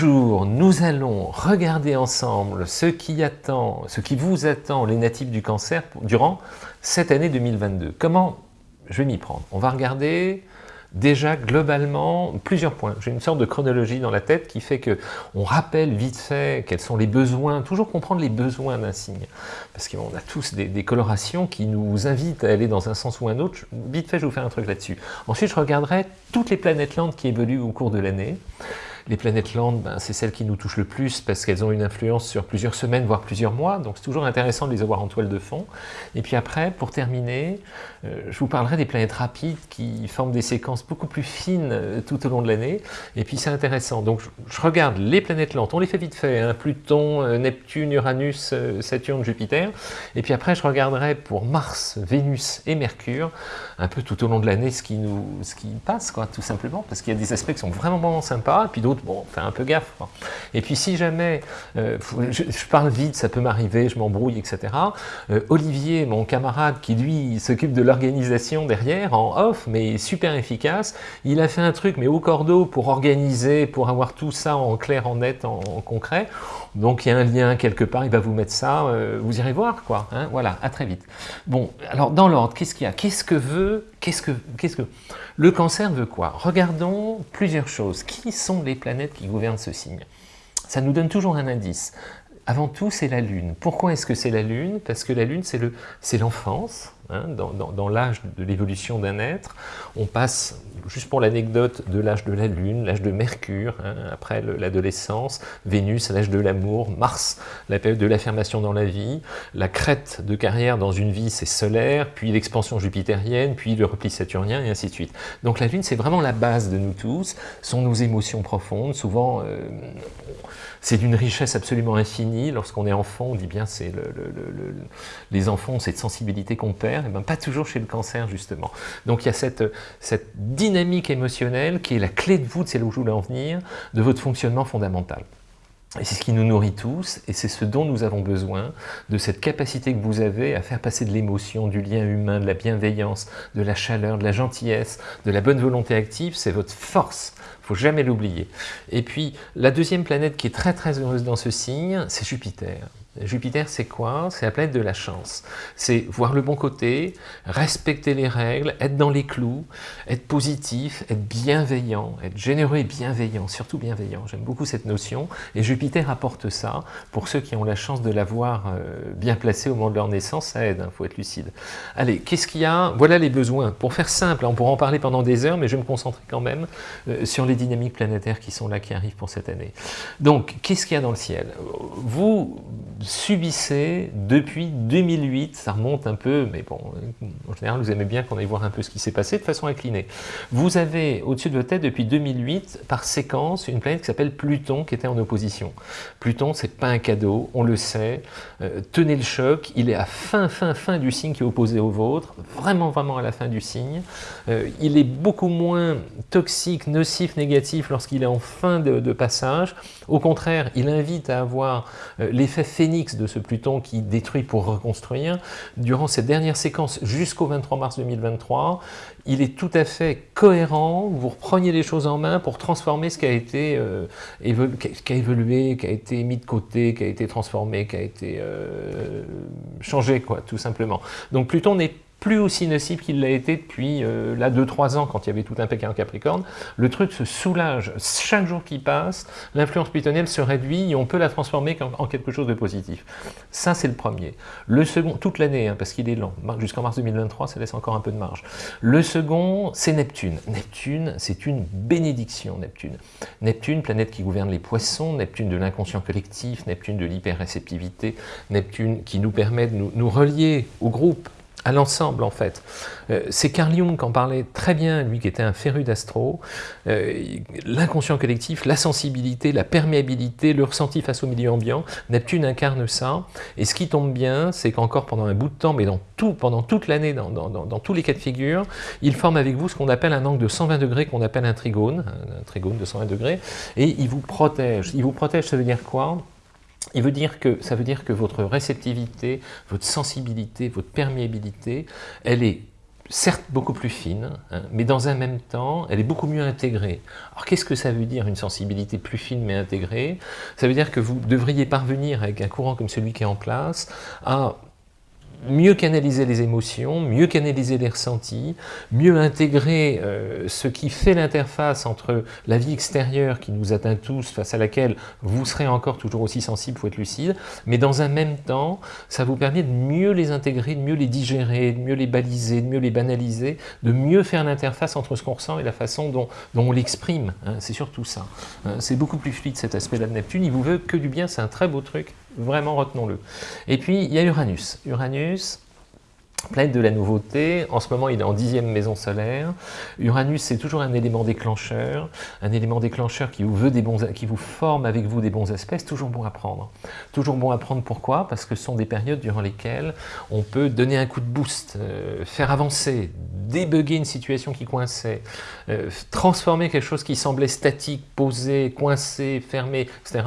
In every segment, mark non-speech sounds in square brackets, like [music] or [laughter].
Bonjour, nous allons regarder ensemble ce qui vous attend les natifs du cancer durant cette année 2022. Comment je vais m'y prendre? On va regarder déjà globalement plusieurs points. J'ai une sorte de chronologie dans la tête qui fait que on rappelle vite fait quels sont les besoins, toujours comprendre les besoins d'un signe. Parce qu'on a tous des, des, colorations qui nous invitent à aller dans un sens ou un autre. Vite fait, je vais vous faire un truc là-dessus. Ensuite, je regarderai toutes les planètes lentes qui évoluent au cours de l'année. Les planètes lentes, ben, c'est celles qui nous touchent le plus parce qu'elles ont une influence sur plusieurs semaines, voire plusieurs mois, donc c'est toujours intéressant de les avoir en toile de fond. Et puis après, pour terminer, je vous parlerai des planètes rapides qui forment des séquences beaucoup plus fines euh, tout au long de l'année, et puis c'est intéressant. Donc je, regarde les planètes lentes, on les fait vite fait, hein, Pluton, euh, Neptune, Uranus, Saturne, Jupiter, et puis après je regarderai pour Mars, Vénus et Mercure, un peu tout au long de l'année ce, qui ce qui passe, quoi, tout simplement, parce qu'il y a des aspects qui sont vraiment, vraiment sympas, et puis d'autres bon, fait un peu gaffe. Et puis si jamais, euh, je, parle vite, ça peut m'arriver, je m'embrouille, etc. Euh, Olivier, mon camarade, qui lui s'occupe de l'organisation derrière, en off, mais super efficace, il a fait un truc, mais au cordeau, pour organiser, pour avoir tout ça en clair, en net, en, concret. Donc il y a un lien quelque part, il va vous mettre ça, euh, vous irez voir, quoi. Hein, voilà, à très vite. Bon, alors dans l'ordre, qu'est-ce qu'il y a? Qu'est-ce que veut Qu'est-ce que, qu'est-ce que... Le cancer veut quoi? Regardons plusieurs choses. Qui sont les planètes qui gouvernent ce signe? Ça nous donne toujours un indice. Avant tout, c'est la Lune. Pourquoi est-ce que c'est la Lune? Parce que la Lune, c'est l'enfance, hein, dans, l'âge de l'évolution d'un être. On passe juste pour l'anecdote, de l'âge de la Lune, l'âge de Mercure, hein, après l'adolescence, Vénus, l'âge de l'amour, Mars, la période de l'affirmation dans la vie, la crête de carrière dans une vie, c'est solaire, puis l'expansion jupitérienne, puis le repli saturnien, et ainsi de suite. Donc la Lune, c'est vraiment la base de nous tous, sont nos émotions profondes, souvent... Euh, c'est d'une richesse absolument infinie. Lorsqu'on est enfant, on dit bien c'est le, les enfants cette sensibilité qu'on perd, et ben pas toujours chez le cancer justement. Donc il y a cette, dynamique émotionnelle qui est la clé de voûte, c'est là où je voulais en venir, de votre fonctionnement fondamental. Et c'est ce qui nous nourrit tous, et c'est ce dont nous avons besoin, de cette capacité que vous avez à faire passer de l'émotion, du lien humain, de la bienveillance, de la chaleur, de la gentillesse, de la bonne volonté active, c'est votre force. Il faut jamais l'oublier. Et puis, la deuxième planète qui est très très heureuse dans ce signe, c'est Jupiter. Jupiter, c'est quoi? C'est la planète de la chance. C'est voir le bon côté, respecter les règles, être dans les clous, être positif, être bienveillant, être généreux et bienveillant, surtout bienveillant. J'aime beaucoup cette notion. Et Jupiter apporte ça. Pour ceux qui ont la chance de l'avoir euh, bien placé au moment de leur naissance, ça aide, il hein, faut être lucide. Allez, qu'est-ce qu'il y a? Voilà les besoins. Pour faire simple, on pourra en parler pendant des heures, mais je vais me concentrer quand même euh, sur les dynamiques planétaires qui sont là, qui arrivent pour cette année. Donc, qu'est-ce qu'il y a dans le ciel? Vous subissez depuis 2008, ça remonte un peu, mais bon, en général, vous aimez bien qu'on aille voir un peu ce qui s'est passé de façon inclinée. Vous avez au-dessus de votre tête depuis 2008, par séquence, une planète qui s'appelle Pluton, qui était en opposition. Pluton, c'est pas un cadeau, on le sait, euh, tenez le choc, il est à fin, fin, fin du signe qui est opposé au vôtre, vraiment, vraiment à la fin du signe. Euh, il est beaucoup moins toxique, nocif, négatif lorsqu'il est en fin de, passage. Au contraire, il invite à avoir euh, de ce Pluton qui détruit pour reconstruire, durant cette dernière séquence jusqu'au 23 mars 2023, il est tout à fait cohérent, vous repreniez les choses en main pour transformer ce qui a été euh, qui a évolué, qui a été mis de côté, qui a été transformé, qui a été euh, changé, quoi, tout simplement. Donc Pluton n'est plus aussi nocif qu'il l'a été depuis euh, là 2-3 ans quand il y avait tout un Pékin en Capricorne. Le truc se soulage. Chaque jour qui passe, l'influence plutonienne se réduit et on peut la transformer en, quelque chose de positif. Ça, c'est le premier. Le second, toute l'année, hein, parce qu'il est lent, jusqu'en mars 2023, ça laisse encore un peu de marge. Le second, c'est Neptune. Neptune, c'est une bénédiction, Neptune. Neptune, planète qui gouverne les poissons, Neptune de l'inconscient collectif, Neptune de l'hyperréceptivité, Neptune qui nous permet de nous relier au groupe, à l'ensemble en fait. Euh, c'est Carl Jung qui en parlait très bien, lui qui était un féru d'astro. Euh, l'inconscient collectif, la sensibilité, la perméabilité, le ressenti face au milieu ambiant, Neptune incarne ça. Et ce qui tombe bien, c'est qu'encore pendant un bout de temps, mais pendant toute l'année, dans, dans, tous les cas de figure, il forme avec vous ce qu'on appelle un angle de 120 degrés, qu'on appelle un trigone, un trigone de 120 degrés, et il vous protège. Il vous protège, ça veut dire quoi? Il veut dire que, ça veut dire que votre réceptivité, votre sensibilité, votre perméabilité, elle est certes beaucoup plus fine, hein, mais dans un même temps, elle est beaucoup mieux intégrée. Alors qu'est-ce que ça veut dire une sensibilité plus fine mais intégrée? Ça veut dire que vous devriez parvenir avec un courant comme celui qui est en place à mieux canaliser les émotions, mieux canaliser les ressentis, mieux intégrer euh, ce qui fait l'interface entre la vie extérieure qui nous atteint tous, face à laquelle vous serez encore toujours aussi sensible, pour être lucide, mais dans un même temps, ça vous permet de mieux les intégrer, de mieux les digérer, de mieux les baliser, de mieux les banaliser, de mieux faire l'interface entre ce qu'on ressent et la façon dont, on l'exprime. Hein. c'est surtout ça. Hein. c'est beaucoup plus fluide cet aspect-là de Neptune, il vous veut que du bien, c'est un très beau truc, vraiment retenons-le. Et puis, il y a Uranus. Uranus, planète de la nouveauté, en ce moment il est en dixième maison solaire. Uranus c'est toujours un élément déclencheur, un élément déclencheur qui vous, veut des bons, qui vous forme avec vous des bons aspects, toujours bon à prendre. Toujours bon à prendre pourquoi? Parce que ce sont des périodes durant lesquelles on peut donner un coup de boost, euh, faire avancer, débugger une situation qui coinçait, euh, transformer quelque chose qui semblait statique, posé, coincé, fermé, etc.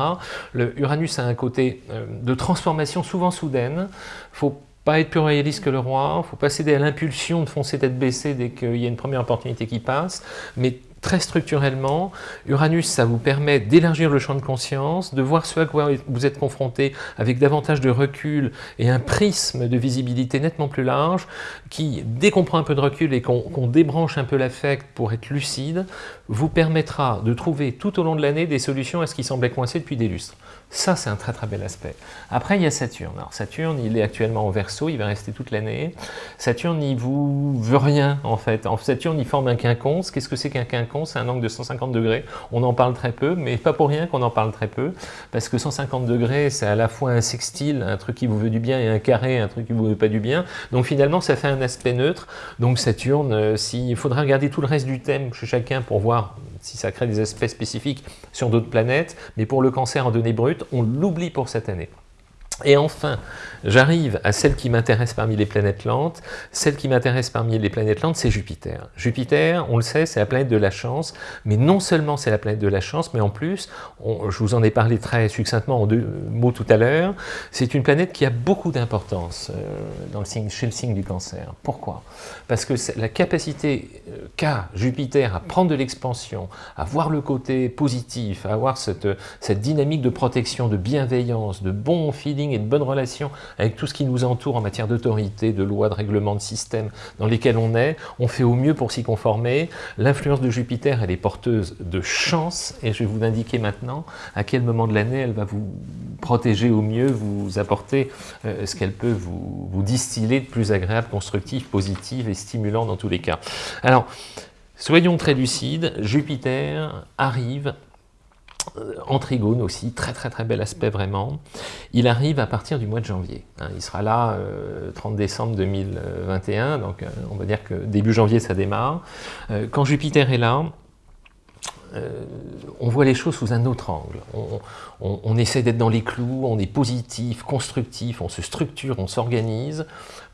Le Uranus a un côté euh, de transformation souvent soudaine, faut pas être plus royaliste que le roi, il faut pas céder à l'impulsion de foncer tête baissée dès qu'il y a une première opportunité qui passe, mais très structurellement, Uranus, ça vous permet d'élargir le champ de conscience, de voir ce à quoi vous êtes confronté avec davantage de recul et un prisme de visibilité nettement plus large, qui, dès qu'on prend un peu de recul et qu'on débranche un peu l'affect pour être lucide, vous permettra de trouver tout au long de l'année des solutions à ce qui semblait coincé depuis des lustres. Ça, c'est un très très bel aspect. Après, il y a Saturne. Alors Saturne, il est actuellement en Verseau, il va rester toute l'année. Saturne, il vous veut rien, en fait. Saturne, il forme un quinconce. Qu'est-ce que c'est qu'un quinconce? C'est un angle de 150 degrés. On en parle très peu, mais pas pour rien qu'on en parle très peu, parce que 150 degrés, c'est à la fois un sextile, un truc qui vous veut du bien, et un carré, un truc qui vous veut pas du bien. Donc finalement, ça fait un aspect neutre. Donc Saturne, euh, il faudra regarder tout le reste du thème chez chacun pour voir si ça crée des aspects spécifiques sur d'autres planètes, mais pour le cancer en données brutes, on l'oublie pour cette année. Et enfin, j'arrive à celle qui m'intéresse parmi les planètes lentes. Celle qui m'intéresse parmi les planètes lentes, c'est Jupiter. Jupiter, on le sait, c'est la planète de la chance, mais non seulement c'est la planète de la chance, mais en plus, je vous en ai parlé très succinctement en deux mots tout à l'heure, c'est une planète qui a beaucoup d'importance euh, chez le signe du cancer. Pourquoi? Parce que la capacité euh, qu'a Jupiter à prendre de l'expansion, à voir le côté positif, à avoir cette, cette dynamique de protection, de bienveillance, de bon feeling et de bonnes relations avec tout ce qui nous entoure en matière d'autorité, de loi, de règlement, de système dans lesquels on est, on fait au mieux pour s'y conformer. L'influence de Jupiter, elle est porteuse de chance, et je vais vous indiquer maintenant à quel moment de l'année elle va vous protéger au mieux, vous apporter euh, ce qu'elle peut vous, vous distiller de plus agréable, constructif, positif et stimulant dans tous les cas. Alors, soyons très lucides, Jupiter arrive euh, en trigone aussi, très très très bel aspect vraiment. Il arrive à partir du mois de janvier. Hein. il sera là 30 euh, décembre 2021, donc euh, on va dire que début janvier ça démarre. quand Jupiter est là, on voit les choses sous un autre angle. On, essaie d'être dans les clous, on est positif, constructif, on se structure, on s'organise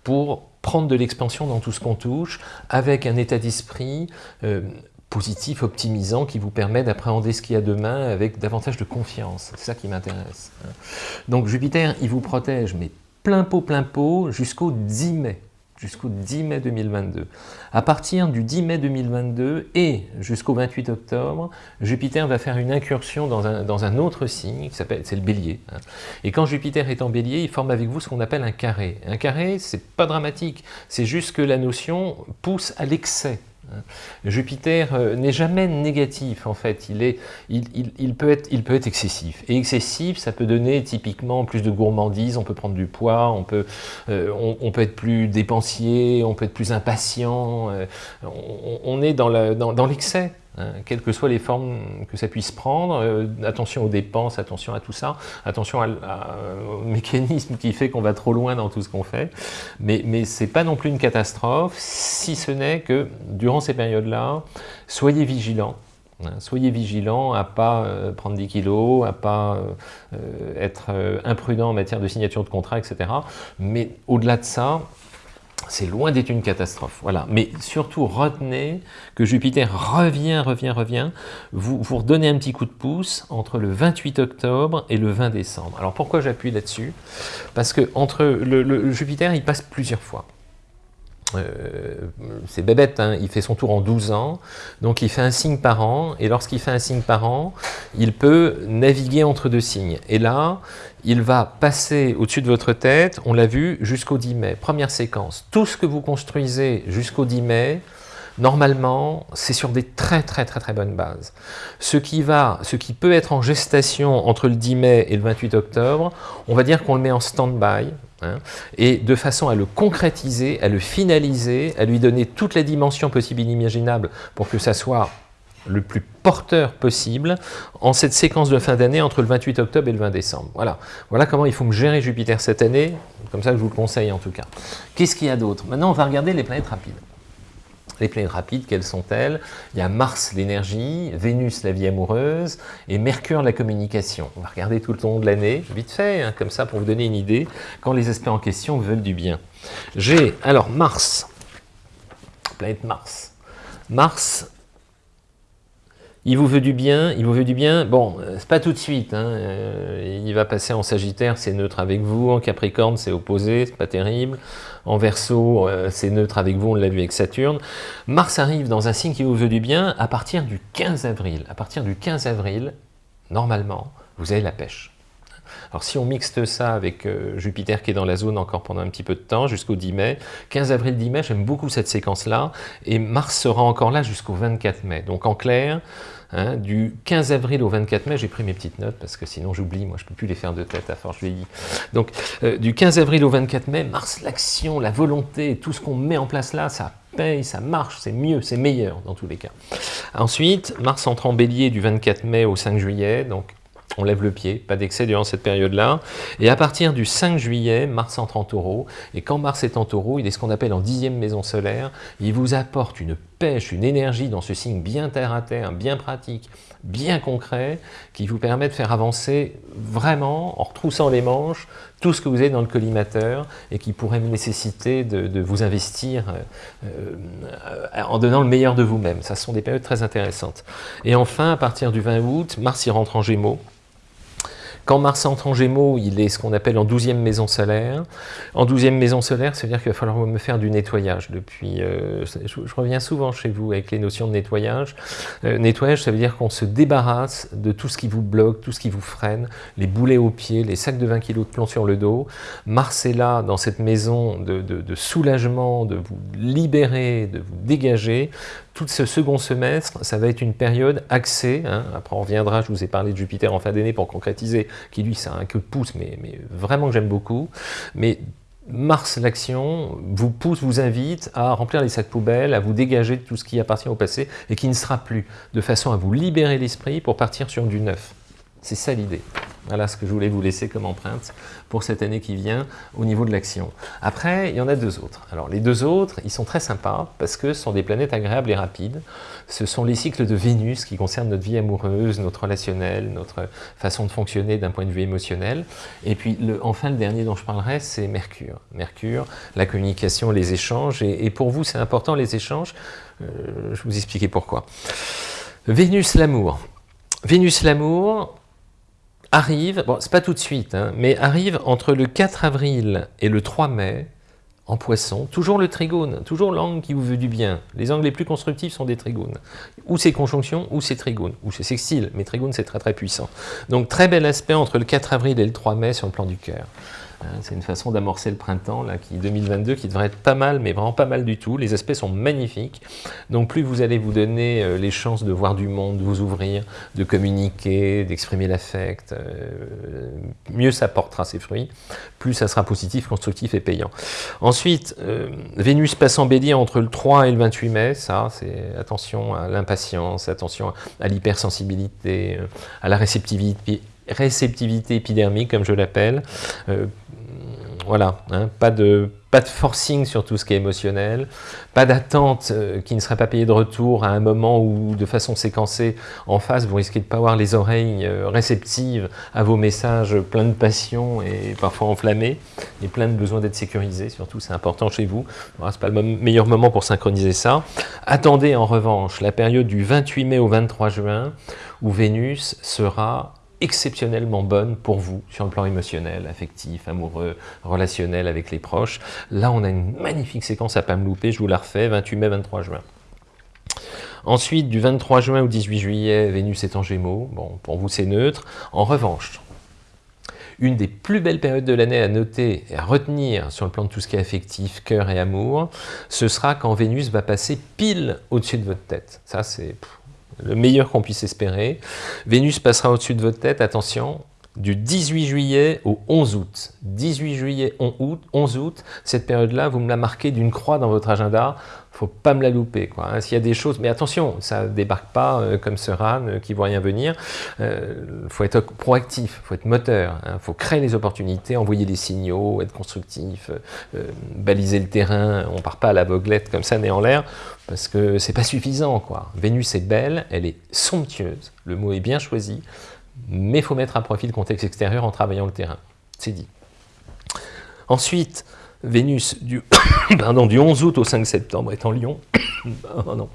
pour prendre de l'expansion dans tout ce qu'on touche, avec un état d'esprit positif, optimisant, qui vous permet d'appréhender ce qu'il y a demain avec davantage de confiance. C'est ça qui m'intéresse. Hein. Donc Jupiter, il vous protège, mais plein pot, plein pot, jusqu'au 10 mai jusqu'au 10 mai 2022. À partir du 10 mai 2022 et jusqu'au 28 octobre, Jupiter va faire une incursion dans un, dans un autre signe, qui s'appelle, c'est le bélier. Hein. Et quand Jupiter est en bélier, il forme avec vous ce qu'on appelle un carré. Un carré, c'est pas dramatique, c'est juste que la notion pousse à l'excès. Jupiter euh, n'est jamais négatif en fait, il, est, il, peut être, il peut être excessif. Et excessif, ça peut donner typiquement plus de gourmandise, on peut prendre du poids, on peut, euh, on, peut être plus dépensier, on peut être plus impatient, euh, on, est dans l'excès. Hein, quelles que soient les formes que ça puisse prendre, euh, attention aux dépenses, attention à tout ça, attention au mécanisme qui fait qu'on va trop loin dans tout ce qu'on fait, mais, ce n'est pas non plus une catastrophe, si ce n'est que durant ces périodes-là, soyez vigilants, hein, Soyez vigilants à pas euh, prendre 10 kilos, à pas euh, être imprudent en matière de signature de contrat, etc. Mais au-delà de ça, c'est loin d'être une catastrophe. Voilà. Mais surtout, retenez que Jupiter revient, revient, revient. Vous, vous redonnez un petit coup de pouce entre le 28 octobre et le 20 décembre. Alors pourquoi j'appuie là-dessus? Parce que entre le, Jupiter, il passe plusieurs fois. Euh, c'est bébête, hein, il fait son tour en 12 ans, donc il fait un signe par an, et lorsqu'il fait un signe par an, il peut naviguer entre deux signes. Et là, il va passer au-dessus de votre tête, on l'a vu, jusqu'au 10 mai. Première séquence, tout ce que vous construisez jusqu'au 10 mai, normalement, c'est sur des très très très très bonnes bases. Ce qui, va, ce qui peut être en gestation entre le 10 mai et le 28 octobre, on va dire qu'on le met en stand-by, Hein, et de façon à le concrétiser, à le finaliser, à lui donner toutes les dimensions possibles et inimaginables pour que ça soit le plus porteur possible en cette séquence de fin d'année entre le 28 octobre et le 20 décembre. Voilà. voilà comment il faut me gérer Jupiter cette année, comme ça je vous le conseille en tout cas. Qu'est-ce qu'il y a d'autre? Maintenant on va regarder les planètes rapides. Les planètes rapides, quelles sont-elles? Il y a Mars, l'énergie, Vénus, la vie amoureuse, et Mercure, la communication. On va regarder tout le long de l'année, vite fait, hein, comme ça, pour vous donner une idée, quand les aspects en question veulent du bien. J'ai, alors, Mars, planète Mars. Mars, il vous veut du bien, il vous veut du bien, bon, euh, c'est pas tout de suite, hein, euh, il va passer en Sagittaire, c'est neutre avec vous, en Capricorne, c'est opposé, c'est pas terrible, en Verseau, euh, c'est neutre avec vous, on l'a vu avec Saturne. Mars arrive dans un signe qui vous veut du bien à partir du 15 avril. À partir du 15 avril, normalement, vous avez la pêche. Alors si on mixte ça avec euh, Jupiter qui est dans la zone encore pendant un petit peu de temps, jusqu'au 10 mai, 15 avril, 10 mai, j'aime beaucoup cette séquence-là, et Mars sera encore là jusqu'au 24 mai. Donc en clair, Hein, du 15 avril au 24 mai, j'ai pris mes petites notes parce que sinon j'oublie, moi je ne peux plus les faire de tête à force vieillie. Donc euh, du 15 avril au 24 mai, Mars, l'action, la volonté, tout ce qu'on met en place là, ça paye, ça marche, c'est mieux, c'est meilleur dans tous les cas. Ensuite, Mars entre en bélier du 24 mai au 5 juillet, donc on lève le pied, pas d'excès durant cette période-là. Et à partir du 5 juillet, Mars entre en taureau. Et quand Mars est en taureau, il est ce qu'on appelle en dixième maison solaire. Il vous apporte une pêche, une énergie dans ce signe bien terre à terre, bien pratique, bien concret, qui vous permet de faire avancer vraiment, en retroussant les manches, tout ce que vous avez dans le collimateur et qui pourrait nécessiter de, vous investir euh, euh, en donnant le meilleur de vous-même. Ça sont des périodes très intéressantes. Et enfin, à partir du 20 août, Mars y rentre en Gémeaux. Quand Mars entre en Gémeaux, il est ce qu'on appelle en 12e maison solaire. En 12e maison solaire, ça veut dire qu'il va falloir me faire du nettoyage. Depuis, euh, je, reviens souvent chez vous avec les notions de nettoyage. Euh, nettoyage, ça veut dire qu'on se débarrasse de tout ce qui vous bloque, tout ce qui vous freine, les boulets aux pieds, les sacs de 20 kg de plomb sur le dos. Mars est là, dans cette maison de, de soulagement, de vous libérer, de vous dégager, tout ce second semestre, ça va être une période axée, hein. après on reviendra, je vous ai parlé de Jupiter en fin d'année pour concrétiser, qui lui, c'est un queue de pouce, mais, mais vraiment que j'aime beaucoup, mais Mars, l'action, vous pousse, vous invite à remplir les sacs poubelles, à vous dégager de tout ce qui appartient au passé et qui ne sera plus, de façon à vous libérer l'esprit pour partir sur du neuf. C'est ça l'idée. Voilà ce que je voulais vous laisser comme empreinte pour cette année qui vient au niveau de l'action. Après, il y en a deux autres. Alors les deux autres, ils sont très sympas parce que ce sont des planètes agréables et rapides. Ce sont les cycles de Vénus qui concernent notre vie amoureuse, notre relationnel, notre façon de fonctionner d'un point de vue émotionnel. Et puis enfin, le dernier dont je parlerai, c'est Mercure. Mercure, la communication, les échanges. Et, pour vous, c'est important les échanges. Euh, je vous expliquer pourquoi. Vénus, l'amour. Vénus, l'amour, arrive, bon, c'est pas tout de suite, hein, mais arrive entre le 4 avril et le 3 mai, en poisson, toujours le trigone, toujours l'angle qui vous veut du bien. Les angles les plus constructifs sont des trigones. Ou c'est conjonction, ou c'est trigone, ou c'est sextile, mais trigone c'est très très puissant. Donc très bel aspect entre le 4 avril et le 3 mai sur le plan du cœur. Hein, c'est une façon d'amorcer le printemps, là, qui 2022, qui devrait être pas mal, mais vraiment pas mal du tout. Les aspects sont magnifiques. Donc plus vous allez vous donner euh, les chances de voir du monde, de vous ouvrir, de communiquer, d'exprimer l'affect, euh, mieux ça portera ses fruits, plus ça sera positif, constructif et payant. Ensuite, euh, Vénus passe en bélier entre le 3 et le 28 mai, ça, c'est attention à l'impatience, attention à l'hypersensibilité, à la réceptivité, réceptivité épidermique, comme je l'appelle. Voilà, hein, pas, de, pas de forcing sur tout ce qui est émotionnel, pas d'attente euh, qui ne serait pas payée de retour à un moment où, de façon séquencée, en face, vous risquez de ne pas avoir les oreilles euh, réceptives à vos messages pleins de passion et parfois enflammés, et plein de besoin d'être sécurisés, surtout, c'est important chez vous. Ce n'est pas le meilleur moment pour synchroniser ça. Attendez en revanche la période du 28 mai au 23 juin, où Vénus sera exceptionnellement bonne pour vous sur le plan émotionnel, affectif, amoureux, relationnel avec les proches. Là, on a une magnifique séquence à pas me louper, je vous la refais, 28 mai, 23 juin. Ensuite, du 23 juin au 18 juillet, Vénus est en Gémeaux. Bon, pour vous, c'est neutre. En revanche, une des plus belles périodes de l'année à noter et à retenir sur le plan de tout ce qui est affectif, cœur et amour, ce sera quand Vénus va passer pile au-dessus de votre tête. Ça, c'est le meilleur qu'on puisse espérer. Vénus passera au-dessus de votre tête, attention, du 18 juillet au 11 août. 18 juillet, 11 août, cette période-là, vous me la marquez d'une croix dans votre agenda faut pas me la louper. Hein. S'il y a des choses, mais attention, ça débarque pas euh, comme ce ran euh, qui voit rien venir. Il euh, faut être proactif, faut être moteur, il hein. faut créer les opportunités, envoyer des signaux, être constructif, baliser le terrain. On part pas à l'aveuglette comme ça, né en l'air, parce que c'est pas suffisant. Quoi. Vénus est belle, elle est somptueuse, le mot est bien choisi, mais il faut mettre à profit le contexte extérieur en travaillant le terrain. C'est dit. Ensuite, Vénus du, [coughs] pardon, du 11 août au 5 septembre est en Lion. [coughs] oh non.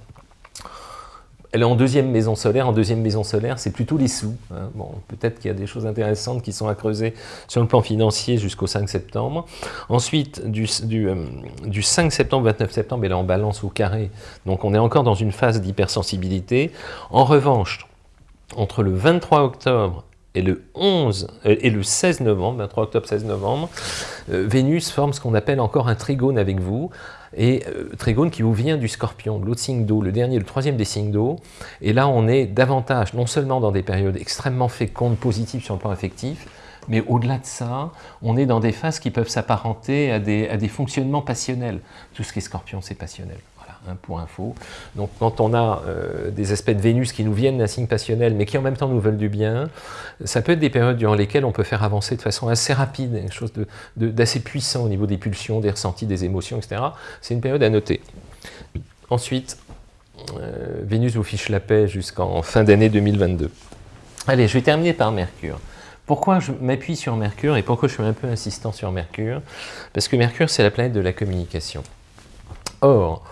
Elle est en deuxième maison solaire. En deuxième maison solaire, c'est plutôt les sous. Hein. Peut-être qu'il y a des choses intéressantes qui sont à creuser sur le plan financier jusqu'au 5 septembre. Ensuite, du, du, euh, du 5 septembre, 29 septembre, elle est en balance au carré. Donc on est encore dans une phase d'hypersensibilité. En revanche, entre le 23 octobre et le 11 euh, et le 16 novembre, 23 octobre 16 novembre, euh, Vénus forme ce qu'on appelle encore un trigone avec vous, et euh, trigone qui vous vient du scorpion, de l'autre signe d'eau, le dernier, le troisième des signes d'eau, et là on est davantage, non seulement dans des périodes extrêmement fécondes, positives sur le plan affectif, mais au-delà de ça, on est dans des phases qui peuvent s'apparenter à des fonctionnements passionnels. Tout ce qui est scorpion, c'est passionnel. Hein, pour info. Donc quand on a euh, des aspects de Vénus qui nous viennent d'un signe passionnel, mais qui en même temps nous veulent du bien, ça peut être des périodes durant lesquelles on peut faire avancer de façon assez rapide, quelque chose d'assez puissant au niveau des pulsions, des ressentis, des émotions, etc. C'est une période à noter. Ensuite, euh, Vénus vous fiche la paix jusqu'en fin d'année 2022. Allez, je vais terminer par Mercure. Pourquoi je m'appuie sur Mercure et pourquoi je suis un peu insistant sur Mercure? Parce que Mercure, c'est la planète de la communication. Or,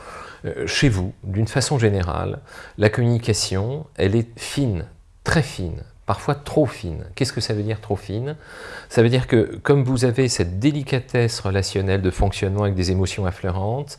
chez vous, d'une façon générale, la communication, elle est fine, très fine, parfois trop fine. Qu'est-ce que ça veut dire trop fine? Ça veut dire que comme vous avez cette délicatesse relationnelle de fonctionnement avec des émotions affleurantes,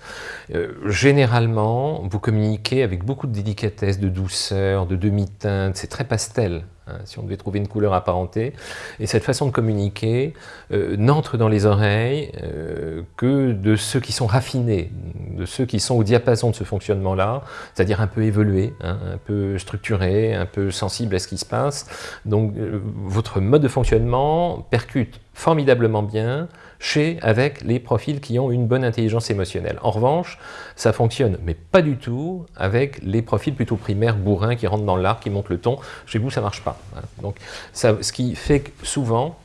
euh, généralement, vous communiquez avec beaucoup de délicatesse, de douceur, de demi-teinte, c'est très pastel. Hein, si on devait trouver une couleur apparentée. Et cette façon de communiquer euh, n'entre dans les oreilles euh, que de ceux qui sont raffinés, de ceux qui sont au diapason de ce fonctionnement-là, c'est-à-dire un peu évolué, hein, un peu structuré, un peu sensible à ce qui se passe. Donc euh, votre mode de fonctionnement percute formidablement bien chez, avec les profils qui ont une bonne intelligence émotionnelle. En revanche, ça fonctionne, mais pas du tout, avec les profils plutôt primaires, bourrins, qui rentrent dans l'art, qui montent le ton. Chez vous, ça marche pas. Hein. Donc, ça, ce qui fait que souvent,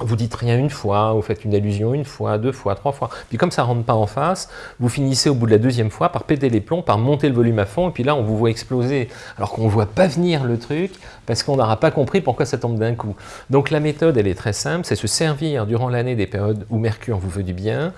vous dites rien une fois, vous faites une allusion une fois, deux fois, trois fois. Puis comme ça rentre pas en face, vous finissez au bout de la deuxième fois par péter les plombs, par monter le volume à fond, et puis là on vous voit exploser, alors qu'on ne voit pas venir le truc, parce qu'on n'aura pas compris pourquoi ça tombe d'un coup. Donc la méthode, elle est très simple, c'est se servir durant l'année des périodes où Mercure vous veut du bien,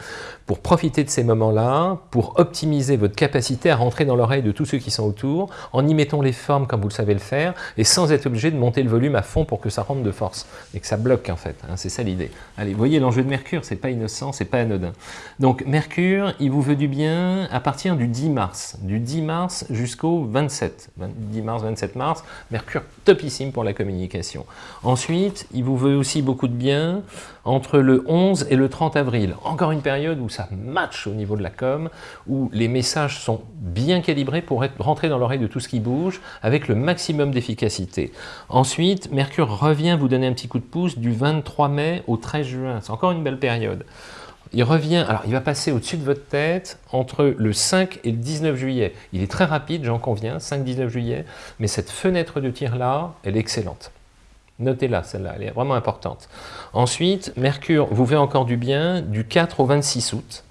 pour profiter de ces moments-là, pour optimiser votre capacité à rentrer dans l'oreille de tous ceux qui sont autour, en y mettant les formes comme vous le savez le faire, et sans être obligé de monter le volume à fond pour que ça rentre de force, et que ça bloque en fait. Hein, c'est ça l'idée. Allez, voyez l'enjeu de Mercure, c'est pas innocent, c'est pas anodin. Donc Mercure, il vous veut du bien à partir du 10 mars, du 10 mars jusqu'au 27, 10 mars, 27 mars, Mercure topissime pour la communication. Ensuite, il vous veut aussi beaucoup de bien entre le 11 et le 30 avril. Encore une période où ça match au niveau de la com, où les messages sont bien calibrés pour être, rentrer dans l'oreille de tout ce qui bouge avec le maximum d'efficacité. Ensuite, Mercure revient vous donner un petit coup de pouce du 23 mai au 13 juin. C'est encore une belle période. Il revient, alors il va passer au-dessus de votre tête entre le 5 et le 19 juillet. Il est très rapide, j'en conviens, 5-19 juillet, mais cette fenêtre de tir-là, elle est excellente. Notez-la, celle-là, elle est vraiment importante. Ensuite, Mercure vous fait encore du bien du 4 au 26 août,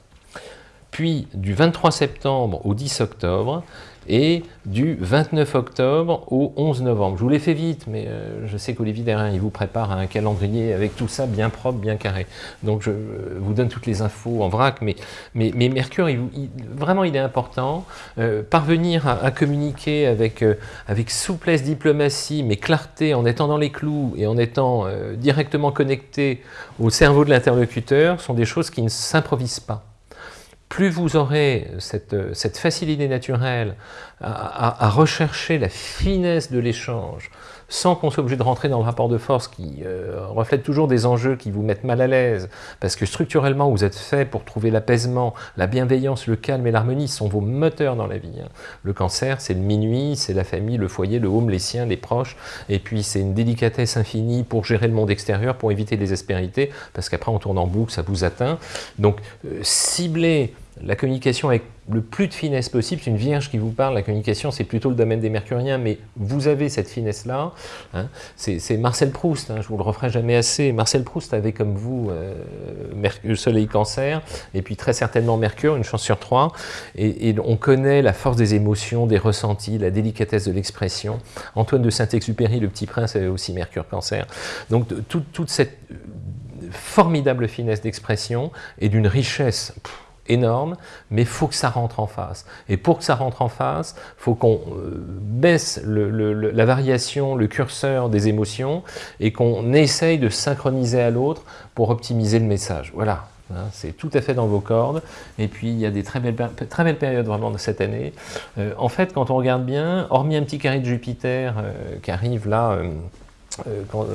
puis du 23 septembre au 10 octobre, et du 29 octobre au 11 novembre. Je vous l'ai fait vite, mais euh, je sais qu'Olivier Derrin, il vous prépare un calendrier avec tout ça bien propre, bien carré. Donc je vous donne toutes les infos en vrac, mais, mais, Mercure, vraiment il est important. Euh, parvenir à, communiquer avec, euh, avec souplesse, diplomatie, mais clarté, en étant dans les clous et en étant directement connecté au cerveau de l'interlocuteur, sont des choses qui ne s'improvisent pas plus vous aurez cette, cette facilité naturelle à, rechercher la finesse de l'échange, sans qu'on soit obligé de rentrer dans le rapport de force qui euh, reflète toujours des enjeux qui vous mettent mal à l'aise, parce que structurellement vous êtes fait pour trouver l'apaisement, la bienveillance, le calme et l'harmonie sont vos moteurs dans la vie. Hein. Le cancer, c'est le minuit, c'est la famille, le foyer, le home, les siens, les proches, et puis c'est une délicatesse infinie pour gérer le monde extérieur, pour éviter les aspérités, parce qu'après on tourne en boucle, ça vous atteint. Donc euh, cibler la communication avec le plus de finesse possible, c'est une vierge qui vous parle, la communication c'est plutôt le domaine des mercuriens, mais vous avez cette finesse-là, hein. c'est Marcel Proust, hein, je vous le referai jamais assez, Marcel Proust avait comme vous euh, le soleil cancer, et puis très certainement Mercure, une chance sur trois, et, on connaît la force des émotions, des ressentis, la délicatesse de l'expression. Antoine de Saint-Exupéry, le petit prince, avait aussi Mercure cancer. Donc toute cette formidable finesse d'expression et d'une richesse énorme, mais il faut que ça rentre en face. Et pour que ça rentre en face, il faut qu'on euh, baisse la variation, le curseur des émotions, et qu'on essaye de synchroniser à l'autre pour optimiser le message. Voilà, hein, c'est tout à fait dans vos cordes. Et puis, il y a des très belles, très belles périodes vraiment de cette année. Euh, en fait, quand on regarde bien, hormis un petit carré de Jupiter euh, qui arrive là,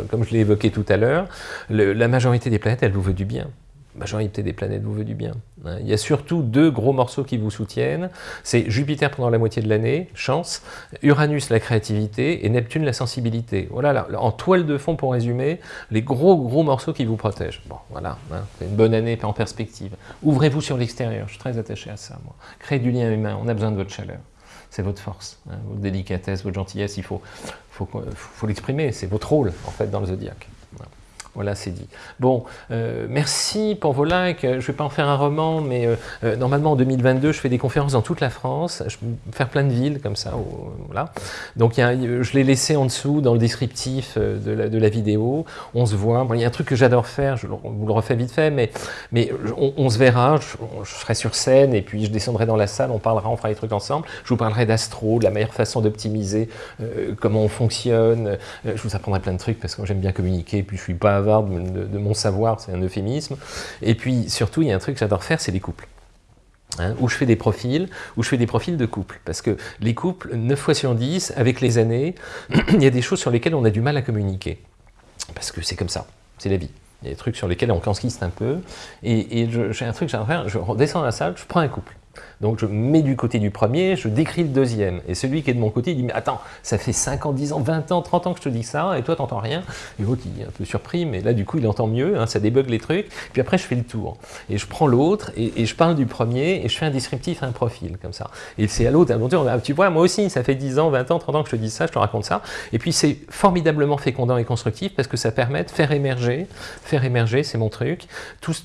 comme je l'ai évoqué tout à l'heure, la majorité des planètes, elle vous veut du bien majorité des planètes vous veut du bien. Hein. Il y a surtout deux gros morceaux qui vous soutiennent. C'est Jupiter pendant la moitié de l'année, chance, Uranus la créativité et Neptune la sensibilité. Voilà, en toile de fond pour résumer, les gros gros morceaux qui vous protègent. Bon, voilà, hein, c'est une bonne année en perspective. Ouvrez-vous sur l'extérieur, je suis très attaché à ça, moi. Créez du lien humain, on a besoin de votre chaleur. C'est votre force, hein, votre délicatesse, votre gentillesse, il faut, faut, l'exprimer, c'est votre rôle en fait dans le zodiaque. Voilà, c'est dit. Bon, euh, merci pour vos likes. Je ne vais pas en faire un roman, mais euh, euh, normalement en 2022, je fais des conférences dans toute la France. Je vais faire plein de villes comme ça. voilà. Donc, je l'ai laissé en dessous dans le descriptif de la, vidéo. On se voit. il y a un truc que j'adore faire. Je vous le refais vite fait, mais, mais on, se verra. Je, serai sur scène et puis je descendrai dans la salle. On parlera, on fera des trucs ensemble. Je vous parlerai d'astro, de la meilleure façon d'optimiser, comment on fonctionne. je vous apprendrai plein de trucs parce que j'aime bien communiquer. Puis je suis pas de, mon savoir, c'est un euphémisme. Et puis surtout, il y a un truc que j'adore faire, c'est les couples. Hein, où je fais des profils, où je fais des profils de couples. Parce que les couples, 9 fois sur 10, avec les années, [clears throat] il y a des choses sur lesquelles on a du mal à communiquer. Parce que c'est comme ça, c'est la vie. Il y a des trucs sur lesquels on cansquiste un peu. Et, j'ai un truc je redescends dans la salle, je prends un couple. Donc je mets du côté du premier, je décris le deuxième. Et celui qui est de mon côté, il dit « Mais attends, ça fait 5 ans, 10 ans, 20 ans, 30 ans que je te dis ça, et toi, t'entends rien ?» Et l'autre, il est un peu surpris, mais là, du coup, il entend mieux, hein, ça débug les trucs. Puis après, je fais le tour. Et je prends l'autre, et, je parle du premier, et je fais un descriptif, un profil, comme ça. Et c'est à l'autre, à tu vois, moi aussi, ça fait 10 ans, 20 ans, 30 ans que je te dis ça, je te raconte ça. Et puis, c'est formidablement fécondant et constructif, parce que ça permet de faire émerger, faire émerger, c'est mon truc,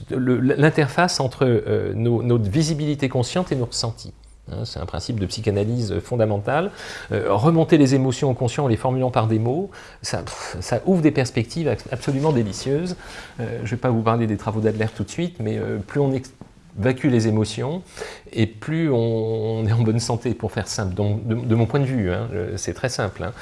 l'interface entre euh, notre visibilité consciente et nos ressentis. Hein, c'est un principe de psychanalyse fondamental. Euh, remonter les émotions au conscient en les formulant par des mots, ça, ouvre des perspectives absolument délicieuses. Euh, je ne vais pas vous parler des travaux d'Adler tout de suite, mais euh, plus on évacue les émotions, et plus on, est en bonne santé, pour faire simple. De, mon point de vue, hein, c'est très simple, hein.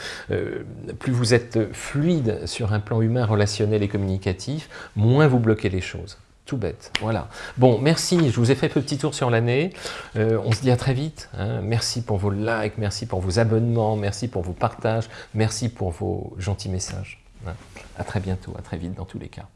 plus vous êtes fluide sur un plan humain, relationnel et communicatif, moins vous bloquez les choses. Tout bête, voilà. Bon, merci, je vous ai fait un petit tour sur l'année. Euh, on se dit à très vite. Hein. Merci pour vos likes, merci pour vos abonnements, merci pour vos partages, merci pour vos gentils messages. Hein. À très bientôt, à très vite dans tous les cas.